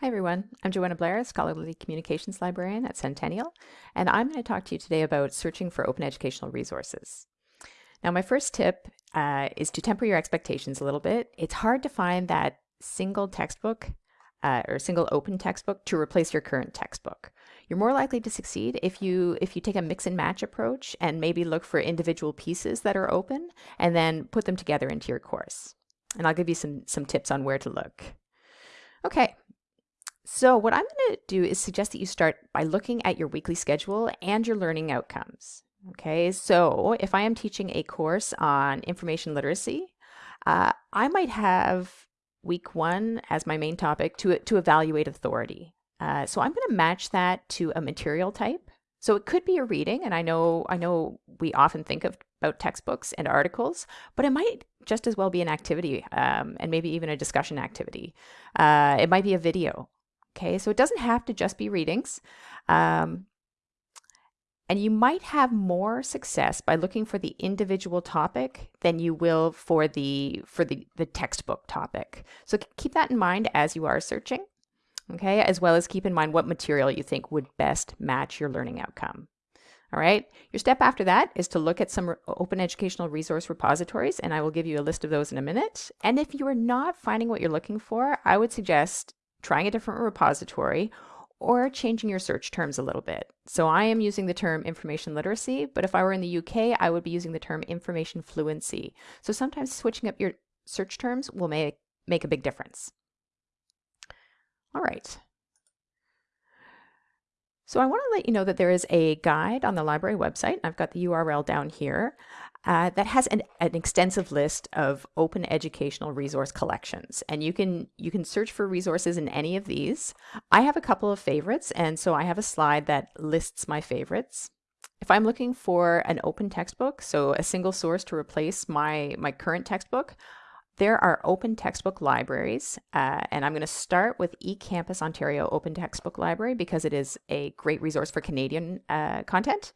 Hi everyone, I'm Joanna Blair, Scholarly Communications Librarian at Centennial, and I'm going to talk to you today about searching for open educational resources. Now my first tip uh, is to temper your expectations a little bit. It's hard to find that single textbook uh, or single open textbook to replace your current textbook. You're more likely to succeed if you if you take a mix and match approach and maybe look for individual pieces that are open and then put them together into your course. And I'll give you some some tips on where to look. Okay, so what I'm going to do is suggest that you start by looking at your weekly schedule and your learning outcomes. Okay, so if I am teaching a course on information literacy, uh, I might have week one as my main topic to, to evaluate authority. Uh, so I'm going to match that to a material type. So it could be a reading, and I know I know we often think of about textbooks and articles, but it might just as well be an activity um, and maybe even a discussion activity. Uh, it might be a video. Okay, so it doesn't have to just be readings. Um, and you might have more success by looking for the individual topic than you will for the for the, the textbook topic. So keep that in mind as you are searching, okay, as well as keep in mind what material you think would best match your learning outcome. All right, your step after that is to look at some open educational resource repositories, and I will give you a list of those in a minute. And if you are not finding what you're looking for, I would suggest trying a different repository, or changing your search terms a little bit. So I am using the term information literacy, but if I were in the UK, I would be using the term information fluency. So sometimes switching up your search terms will make, make a big difference. All right. So I want to let you know that there is a guide on the library website. I've got the URL down here uh, that has an, an, extensive list of open educational resource collections. And you can you can search for resources in any of these. I have a couple of favorites and so i have a slide that lists my favorites. If i'm looking for an open textbook so a single source to replace my my current textbook there are open textbook libraries, uh, and I'm going to start with eCampus Ontario Open Textbook Library because it is a great resource for Canadian uh, content.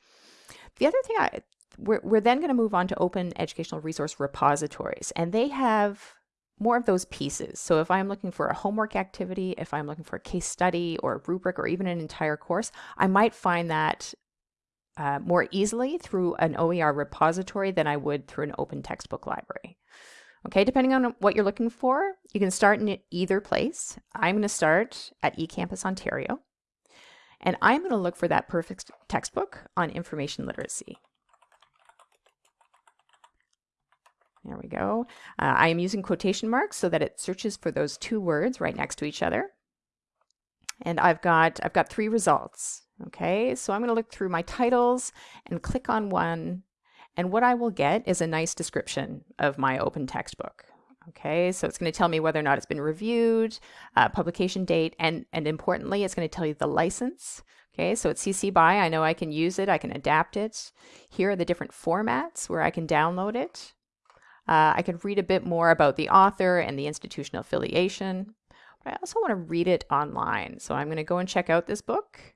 The other thing I, we're, we're then going to move on to open educational resource repositories, and they have more of those pieces. So if I'm looking for a homework activity, if I'm looking for a case study or a rubric or even an entire course, I might find that uh, more easily through an OER repository than I would through an open textbook library. Okay, depending on what you're looking for, you can start in either place. I'm going to start at eCampus Ontario, and I'm going to look for that perfect textbook on information literacy. There we go. Uh, I am using quotation marks so that it searches for those two words right next to each other. And I've got, I've got three results. Okay, so I'm going to look through my titles and click on one. And what I will get is a nice description of my open textbook. Okay, so it's going to tell me whether or not it's been reviewed, uh, publication date, and, and importantly, it's going to tell you the license. Okay, so it's CC BY. I know I can use it, I can adapt it. Here are the different formats where I can download it. Uh, I could read a bit more about the author and the institutional affiliation, but I also want to read it online. So I'm going to go and check out this book.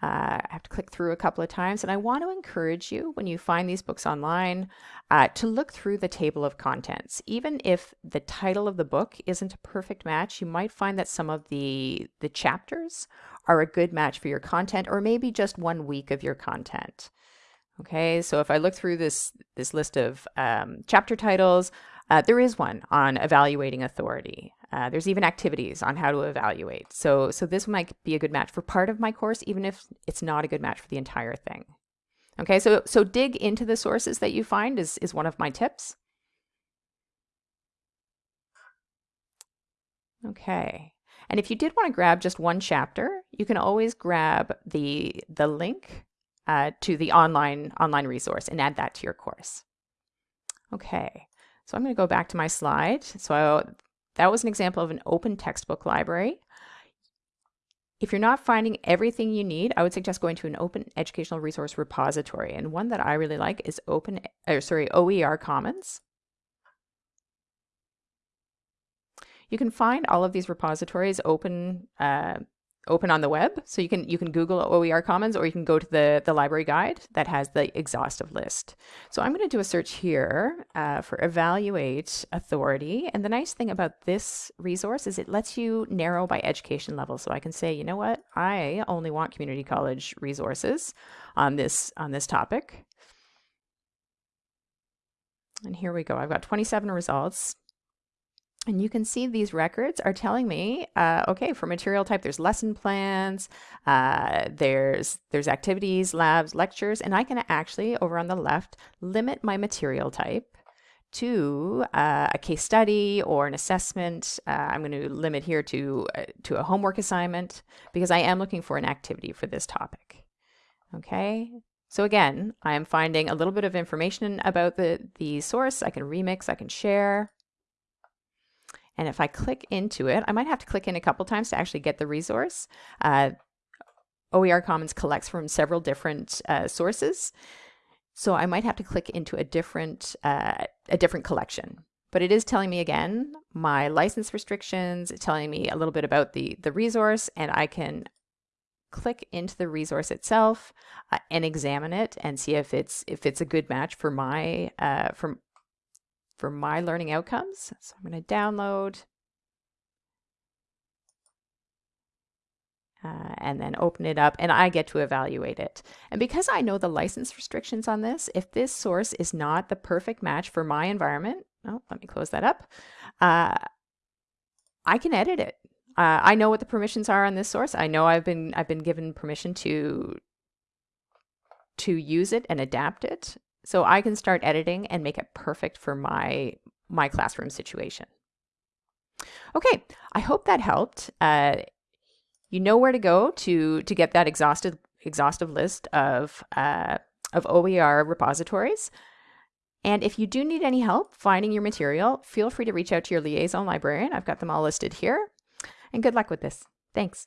Uh, I have to click through a couple of times, and I want to encourage you when you find these books online uh, to look through the table of contents. Even if the title of the book isn't a perfect match, you might find that some of the the chapters are a good match for your content, or maybe just one week of your content. Okay, so if I look through this, this list of um, chapter titles, uh, there is one on evaluating authority. Uh, there's even activities on how to evaluate. So, so this might be a good match for part of my course, even if it's not a good match for the entire thing. Okay, so, so dig into the sources that you find is, is one of my tips. Okay, and if you did want to grab just one chapter, you can always grab the, the link uh, to the online, online resource and add that to your course. Okay, so I'm going to go back to my slide. So that was an example of an open textbook library. If you're not finding everything you need, I would suggest going to an open educational resource repository. And one that I really like is open, or sorry, OER Commons. You can find all of these repositories open uh, open on the web. So you can you can Google OER Commons or you can go to the, the library guide that has the exhaustive list. So I'm going to do a search here uh, for evaluate authority. And the nice thing about this resource is it lets you narrow by education level. So I can say, you know what, I only want community college resources on this on this topic. And here we go. I've got 27 results. And you can see these records are telling me, uh, okay, for material type, there's lesson plans, uh, there's there's activities, labs, lectures, and I can actually, over on the left, limit my material type to uh, a case study or an assessment. Uh, I'm going to limit here to uh, to a homework assignment because I am looking for an activity for this topic. Okay, so again, I am finding a little bit of information about the the source. I can remix, I can share. And if I click into it, I might have to click in a couple times to actually get the resource. Uh, OER Commons collects from several different uh, sources. So I might have to click into a different, uh, a different collection. But it is telling me again, my license restrictions, telling me a little bit about the, the resource, and I can click into the resource itself uh, and examine it and see if it's if it's a good match for my uh, for for my learning outcomes. So I'm going to download uh, and then open it up and I get to evaluate it. And because I know the license restrictions on this, if this source is not the perfect match for my environment, oh, let me close that up, uh, I can edit it. Uh, I know what the permissions are on this source. I know I've been I've been given permission to to use it and adapt it so I can start editing and make it perfect for my, my classroom situation. Okay, I hope that helped. Uh, you know where to go to, to get that exhaustive, exhaustive list of, uh, of OER repositories. And if you do need any help finding your material, feel free to reach out to your liaison librarian. I've got them all listed here. And good luck with this. Thanks.